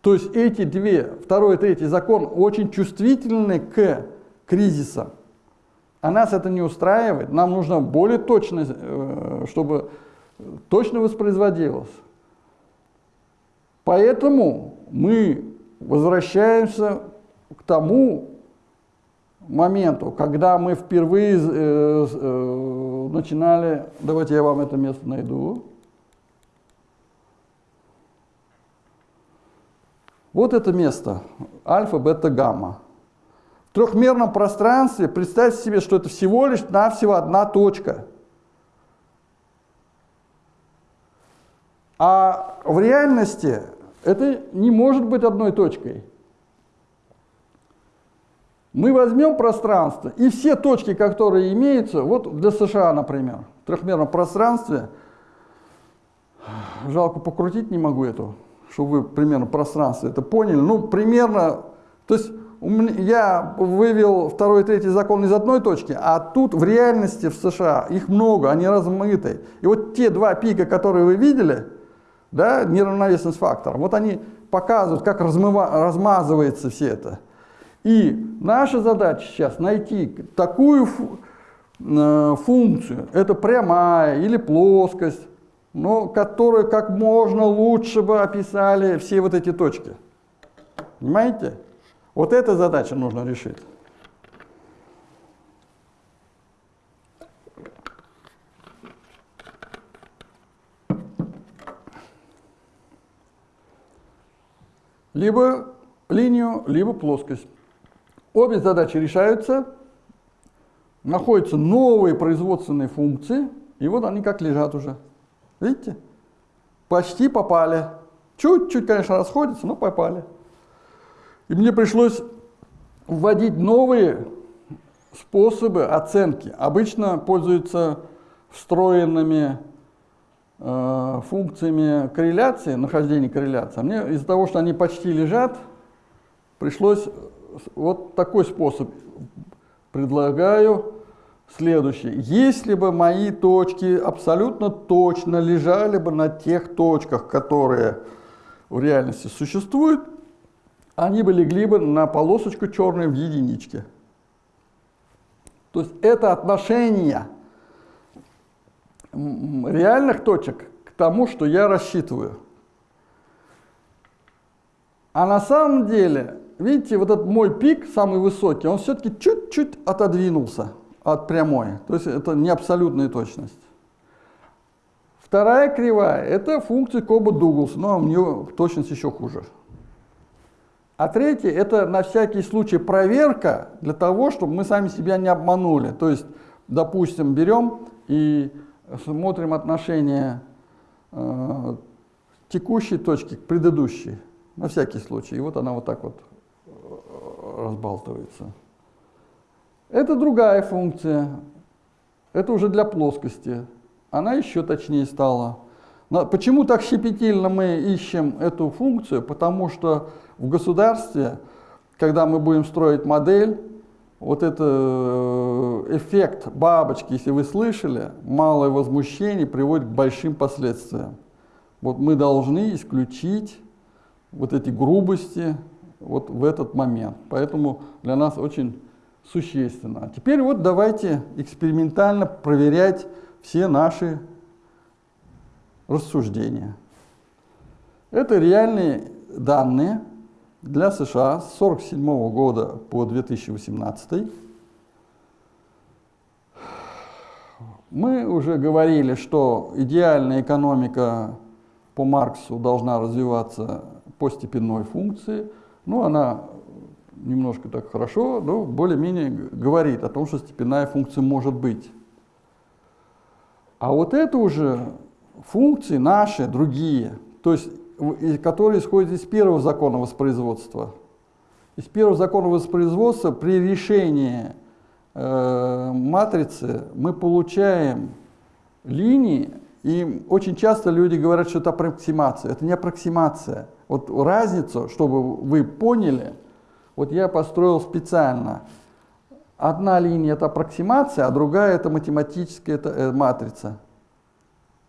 То есть эти две, второй и третий закон, очень чувствительны к кризисам. А нас это не устраивает. Нам нужно более точно, э, чтобы точно воспроизводилось. Поэтому мы возвращаемся к тому моменту, когда мы впервые э, э, начинали, давайте я вам это место найду. Вот это место, альфа, бета, гамма. В трехмерном пространстве представьте себе, что это всего лишь навсего одна точка. А в реальности это не может быть одной точкой. Мы возьмем пространство, и все точки, которые имеются, вот для США, например, в трехмерном пространстве, жалко покрутить не могу эту, чтобы вы примерно пространство это поняли, ну, примерно, то есть я вывел второй и третий закон из одной точки, а тут в реальности в США их много, они размыты. И вот те два пика, которые вы видели, да, неравновесность фактора, вот они показывают, как размыва, размазывается все это. И наша задача сейчас найти такую э, функцию, это прямая или плоскость, но которая как можно лучше бы описали все вот эти точки. Понимаете? Вот эта задача нужно решить. Либо линию, либо плоскость. Обе задачи решаются, находятся новые производственные функции, и вот они как лежат уже. Видите? Почти попали. Чуть-чуть, конечно, расходятся, но попали. И мне пришлось вводить новые способы оценки. Обычно пользуются встроенными э, функциями корреляции, нахождения корреляции. А мне из-за того, что они почти лежат, пришлось вот такой способ предлагаю следующий. Если бы мои точки абсолютно точно лежали бы на тех точках, которые в реальности существуют, они бы легли бы на полосочку черную в единичке. То есть это отношение реальных точек к тому, что я рассчитываю. А на самом деле видите, вот этот мой пик, самый высокий, он все-таки чуть-чуть отодвинулся от прямой. То есть это не абсолютная точность. Вторая кривая – это функция Коба Дугласа, но у нее точность еще хуже. А третья – это на всякий случай проверка для того, чтобы мы сами себя не обманули. То есть, допустим, берем и смотрим отношение э, текущей точки к предыдущей, на всякий случай. И вот она вот так вот разбалтывается. Это другая функция. Это уже для плоскости. Она еще точнее стала. Но почему так щепетильно мы ищем эту функцию? Потому что в государстве, когда мы будем строить модель, вот это э, эффект бабочки, если вы слышали, малое возмущение приводит к большим последствиям. Вот мы должны исключить вот эти грубости, вот в этот момент. Поэтому для нас очень существенно. А теперь вот давайте экспериментально проверять все наши рассуждения. Это реальные данные для США с 1947 года по 2018. Мы уже говорили, что идеальная экономика по Марксу должна развиваться по степенной функции – ну, она немножко так хорошо, но более-менее говорит о том, что степенная функция может быть. А вот это уже функции наши, другие, то есть, которые исходят из первого закона воспроизводства. Из первого закона воспроизводства при решении э, матрицы мы получаем линии, и очень часто люди говорят, что это аппроксимация. Это не аппроксимация. Вот разницу, чтобы вы поняли, вот я построил специально. Одна линия это аппроксимация, а другая это математическая это, э, матрица.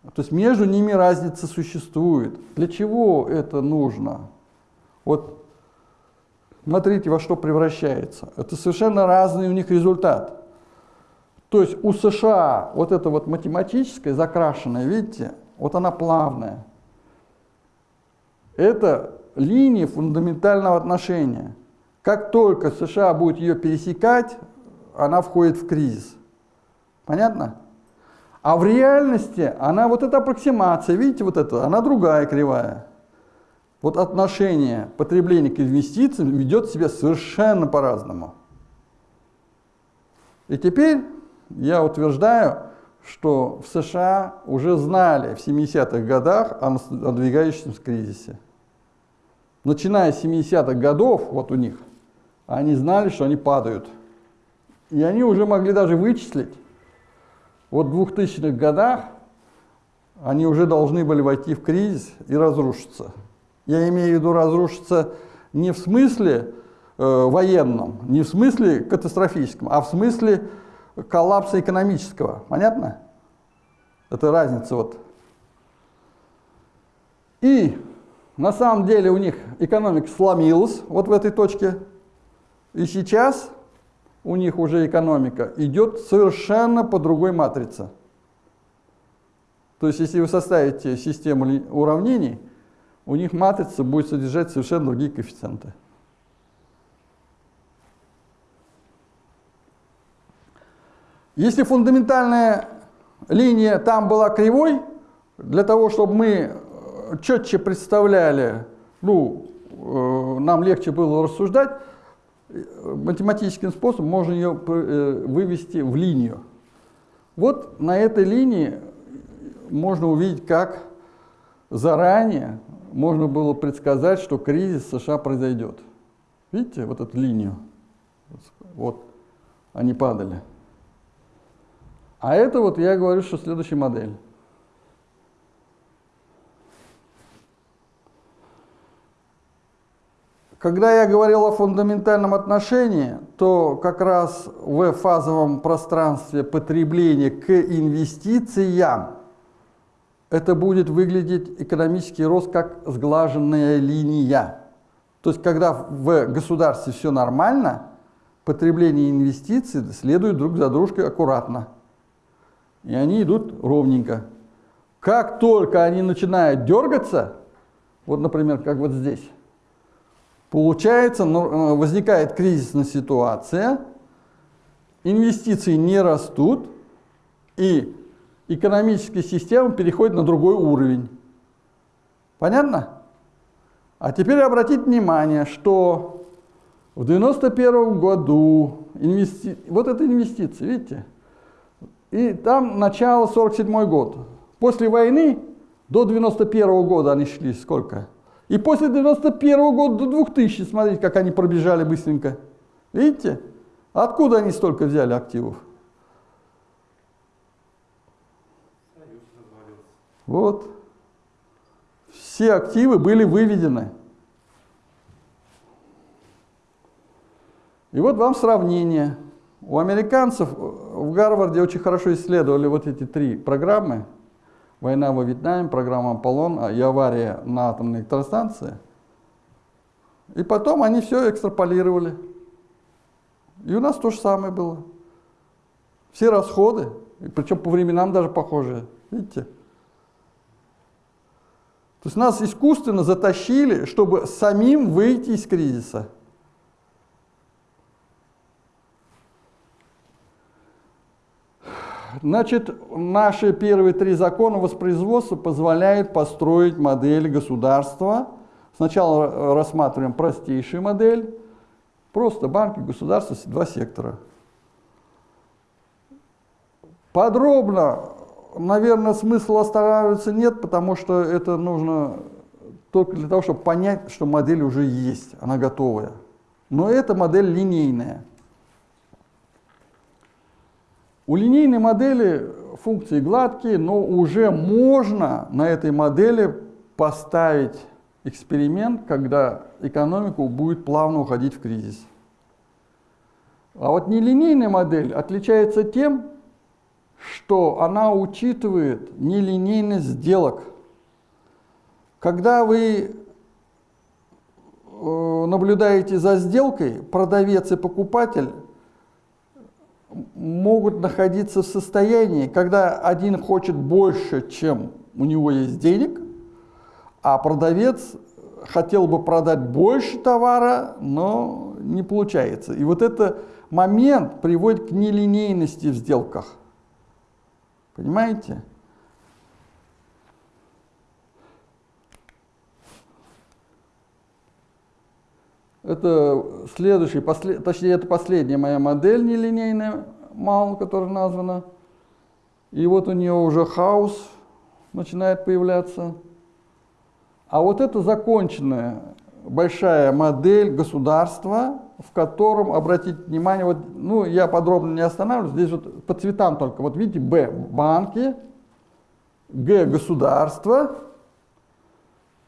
То есть между ними разница существует. Для чего это нужно? Вот смотрите, во что превращается. Это совершенно разный у них результат. То есть у США вот это вот математическое закрашенное, видите, вот она плавная. Это линия фундаментального отношения. Как только США будет ее пересекать, она входит в кризис. Понятно? А в реальности она вот эта аппроксимация, видите, вот это, она другая кривая. Вот отношение потребления к инвестициям ведет себя совершенно по-разному. И теперь я утверждаю, что в США уже знали в 70-х годах о надвигающемся кризисе. Начиная с 70-х годов, вот у них, они знали, что они падают. И они уже могли даже вычислить, вот в 2000-х годах они уже должны были войти в кризис и разрушиться. Я имею в виду разрушиться не в смысле э, военном, не в смысле катастрофическом, а в смысле коллапса экономического. Понятно? Это разница вот. И на самом деле у них экономика сломилась вот в этой точке. И сейчас у них уже экономика идет совершенно по другой матрице. То есть, если вы составите систему уравнений, у них матрица будет содержать совершенно другие коэффициенты. Если фундаментальная линия там была кривой, для того, чтобы мы четче представляли, ну, э, нам легче было рассуждать, математическим способом можно ее э, вывести в линию. Вот на этой линии можно увидеть, как заранее можно было предсказать, что кризис США произойдет. Видите, вот эту линию? Вот, они падали. А это вот я говорю, что следующая модель. Когда я говорил о фундаментальном отношении, то как раз в фазовом пространстве потребления к инвестициям это будет выглядеть экономический рост как сглаженная линия. То есть, когда в государстве все нормально, потребление и инвестиции следуют друг за дружкой аккуратно. И они идут ровненько. Как только они начинают дергаться, вот, например, как вот здесь, Получается, э, возникает кризисная ситуация, инвестиции не растут, и экономическая система переходит на другой уровень. Понятно? А теперь обратите внимание, что в 91 году инвести... вот это инвестиции, видите? И там начало 47 год. После войны до 91 года они шли сколько? И после 91 года до 2000, смотрите, как они пробежали быстренько. Видите? Откуда они столько взяли активов? Вот. Все активы были выведены. И вот вам сравнение. У американцев в Гарварде очень хорошо исследовали вот эти три программы – война во Вьетнаме, программа «Аполлон» а, и авария на атомной электростанции. И потом они все экстраполировали. И у нас то же самое было. Все расходы, причем по временам даже похожие. Видите? То есть нас искусственно затащили, чтобы самим выйти из кризиса. Значит, наши первые три закона воспроизводства позволяют построить модель государства. Сначала рассматриваем простейшую модель. Просто банки, государство, два сектора. Подробно наверное, смысла останавливаться нет, потому что это нужно только для того, чтобы понять, что модель уже есть, она готовая. Но эта модель линейная. У линейной модели функции гладкие, но уже можно на этой модели поставить эксперимент, когда экономика будет плавно уходить в кризис. А вот нелинейная модель отличается тем, что она учитывает нелинейность сделок. Когда вы э, наблюдаете за сделкой, продавец и покупатель могут находиться в состоянии, когда один хочет больше, чем у него есть денег, а продавец хотел бы продать больше товара, но не получается. И вот этот момент приводит к нелинейности в сделках. Понимаете? Это следующий, послед, точнее, это последняя моя модель нелинейная, мал, которая названа. И вот у нее уже хаос начинает появляться. А вот это законченная большая модель государства, в котором, обратите внимание, вот, ну, я подробно не останавливаюсь, здесь вот по цветам только. Вот видите, Б – банки, Г – государство,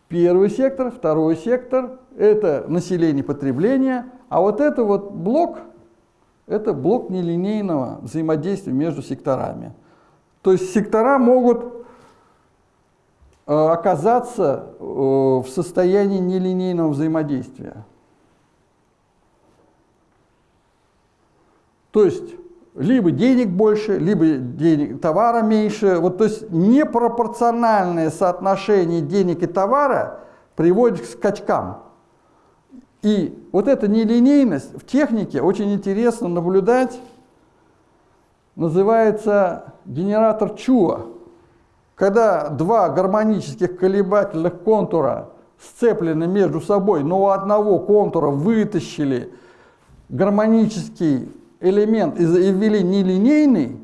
первый сектор, второй сектор – это население потребления, а вот это вот блок – это блок нелинейного взаимодействия между секторами. То есть сектора могут э, оказаться э, в состоянии нелинейного взаимодействия. То есть либо денег больше, либо денег, товара меньше. Вот, то есть непропорциональное соотношение денег и товара приводит к скачкам. И вот эта нелинейность в технике очень интересно наблюдать. Называется генератор Чуа. Когда два гармонических колебательных контура сцеплены между собой, но у одного контура вытащили гармонический элемент и ввели нелинейный,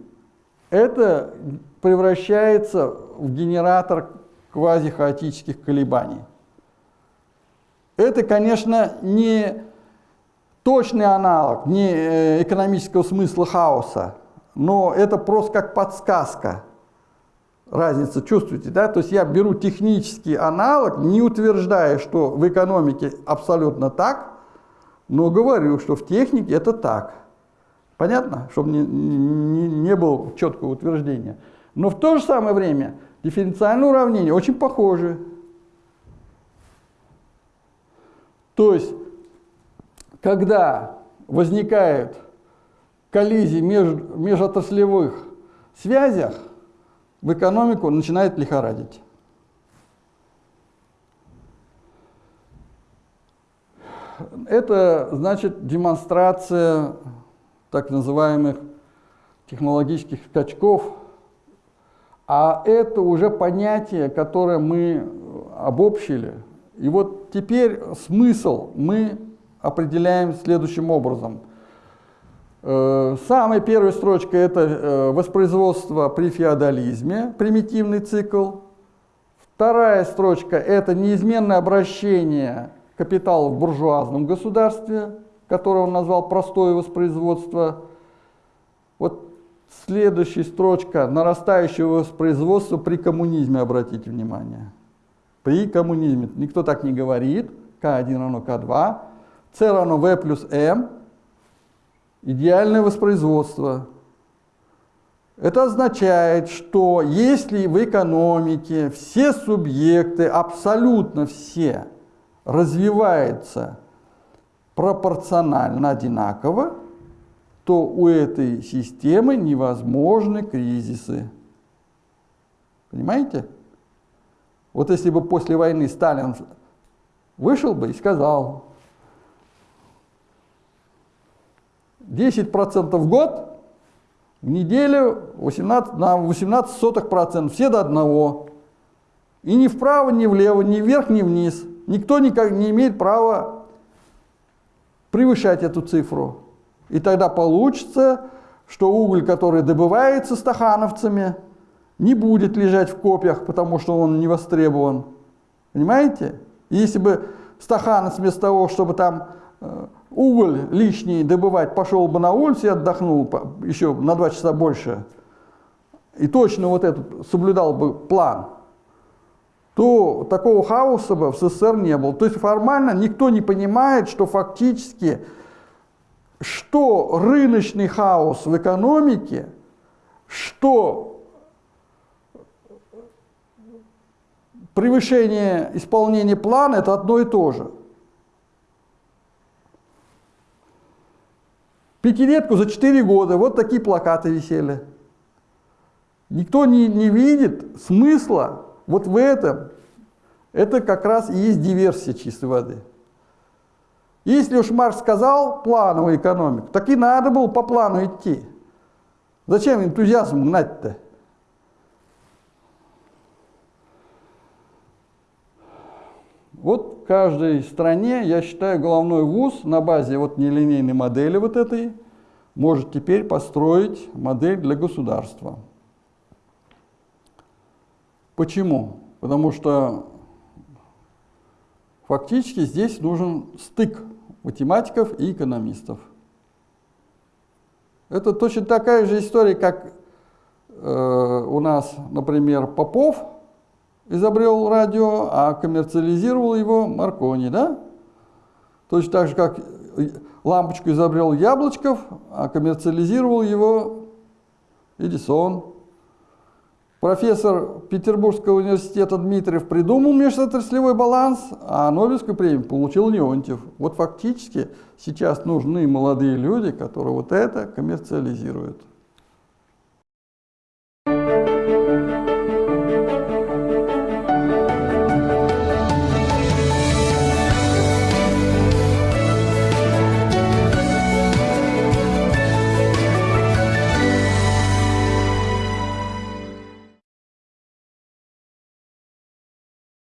это превращается в генератор квазихаотических колебаний. Это, конечно, не точный аналог, не э, экономического смысла хаоса, но это просто как подсказка. Разница, чувствуете, да? То есть я беру технический аналог, не утверждая, что в экономике абсолютно так, но говорю, что в технике это так. Понятно? Чтобы не, не, не было четкого утверждения. Но в то же самое время дифференциальные уравнения очень похожи. То есть, когда возникает коллизии между межотраслевых связях, в экономику начинает лихорадить. Это значит демонстрация так называемых технологических скачков, а это уже понятие, которое мы обобщили. И вот теперь смысл мы определяем следующим образом. Э, самая первая строчка – это э, воспроизводство при феодализме, примитивный цикл. Вторая строчка – это неизменное обращение капитала в буржуазном государстве – которое он назвал простое воспроизводство. Вот следующая строчка – нарастающее воспроизводство при коммунизме, обратите внимание. При коммунизме. Никто так не говорит. К1 равно К2. С равно В плюс М. Идеальное воспроизводство. Это означает, что если в экономике все субъекты, абсолютно все, развиваются пропорционально одинаково, то у этой системы невозможны кризисы. Понимаете? Вот если бы после войны Сталин вышел бы и сказал, 10% в год, в неделю 18, на 18 сотых процентов, все до одного. И ни вправо, ни влево, ни вверх, ни вниз. Никто никак не имеет права превышать эту цифру. И тогда получится, что уголь, который добывается стахановцами, не будет лежать в копьях, потому что он не востребован. Понимаете? Если бы Стаханец вместо того, чтобы там э, уголь лишний добывать, пошел бы на улицу и отдохнул еще на два часа больше, и точно вот этот соблюдал бы план, то такого хаоса бы в СССР не было. То есть формально никто не понимает, что фактически, что рыночный хаос в экономике, что превышение исполнения плана – это одно и то же. Пятилетку за 4 года, вот такие плакаты висели. Никто не, не видит смысла вот в этом. Это как раз и есть диверсия чистой воды. Если уж Маркс сказал плановую экономику, так и надо было по плану идти. Зачем энтузиазм гнать-то? Вот в каждой стране, я считаю, головной вуз на базе вот нелинейной модели вот этой может теперь построить модель для государства. Почему? Потому что фактически здесь нужен стык математиков и экономистов. Это точно такая же история, как э, у нас, например, Попов изобрел радио, а коммерциализировал его Маркони, да? Точно так же, как лампочку изобрел Яблочков, а коммерциализировал его Эдисон. Профессор Петербургского университета Дмитриев придумал межотраслевой баланс, а Нобелевскую премию получил Леонтьев. Вот фактически сейчас нужны молодые люди, которые вот это коммерциализируют.